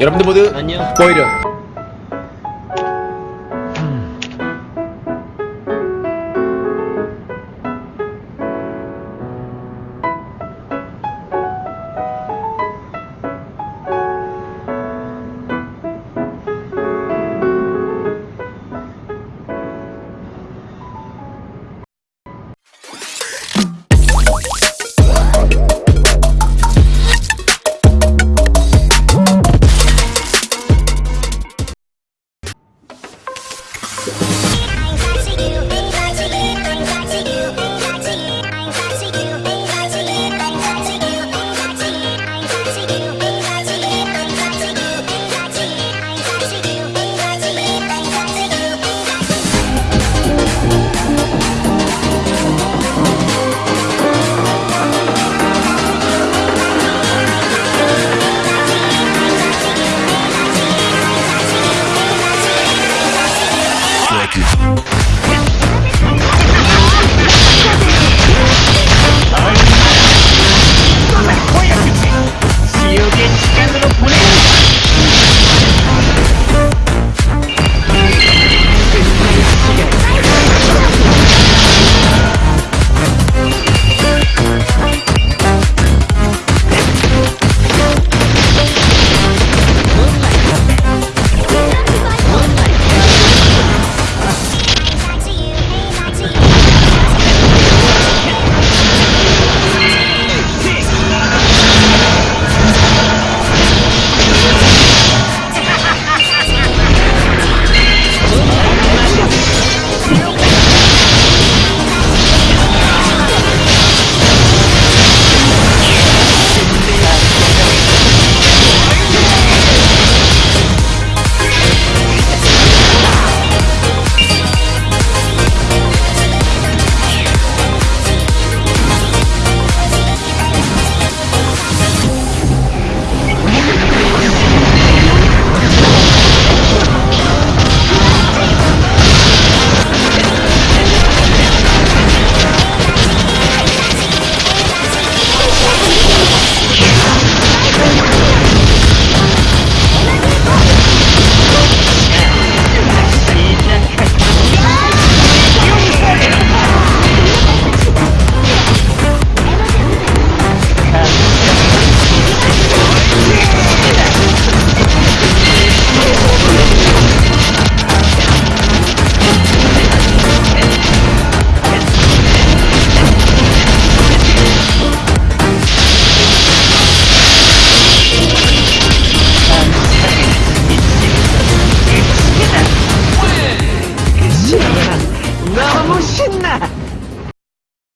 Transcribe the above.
여러분들 모두 안녕. 보이려 You.